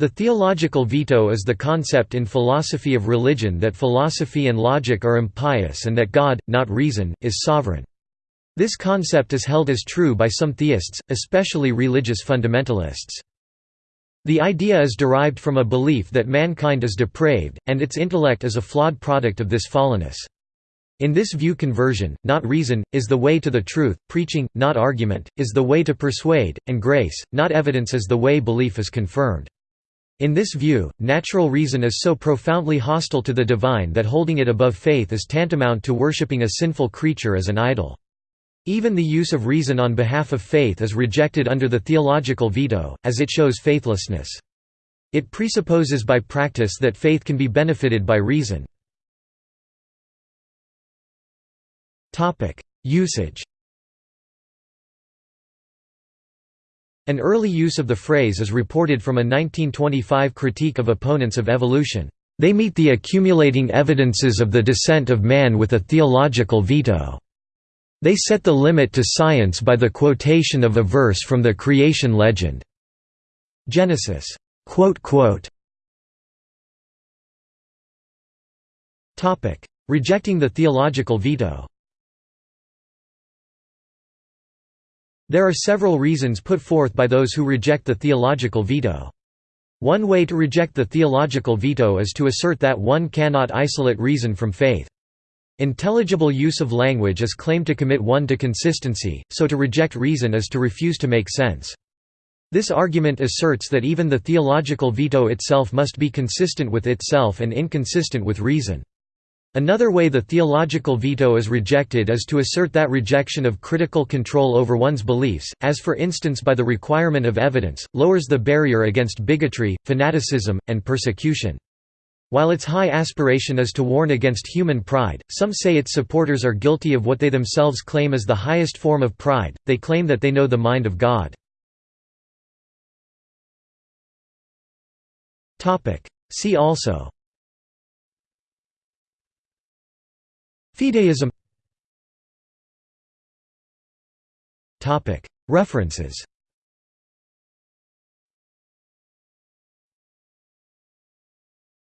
The theological veto is the concept in philosophy of religion that philosophy and logic are impious and that God, not reason, is sovereign. This concept is held as true by some theists, especially religious fundamentalists. The idea is derived from a belief that mankind is depraved, and its intellect is a flawed product of this fallenness. In this view conversion, not reason, is the way to the truth, preaching, not argument, is the way to persuade, and grace, not evidence is the way belief is confirmed. In this view, natural reason is so profoundly hostile to the divine that holding it above faith is tantamount to worshipping a sinful creature as an idol. Even the use of reason on behalf of faith is rejected under the theological veto, as it shows faithlessness. It presupposes by practice that faith can be benefited by reason. Usage An early use of the phrase is reported from a 1925 critique of opponents of evolution. They meet the accumulating evidences of the descent of man with a theological veto. They set the limit to science by the quotation of a verse from the creation legend. Genesis. Rejecting the theological veto There are several reasons put forth by those who reject the theological veto. One way to reject the theological veto is to assert that one cannot isolate reason from faith. Intelligible use of language is claimed to commit one to consistency, so to reject reason is to refuse to make sense. This argument asserts that even the theological veto itself must be consistent with itself and inconsistent with reason. Another way the theological veto is rejected is to assert that rejection of critical control over one's beliefs, as for instance by the requirement of evidence, lowers the barrier against bigotry, fanaticism, and persecution. While its high aspiration is to warn against human pride, some say its supporters are guilty of what they themselves claim as the highest form of pride, they claim that they know the mind of God. See also Fideism. References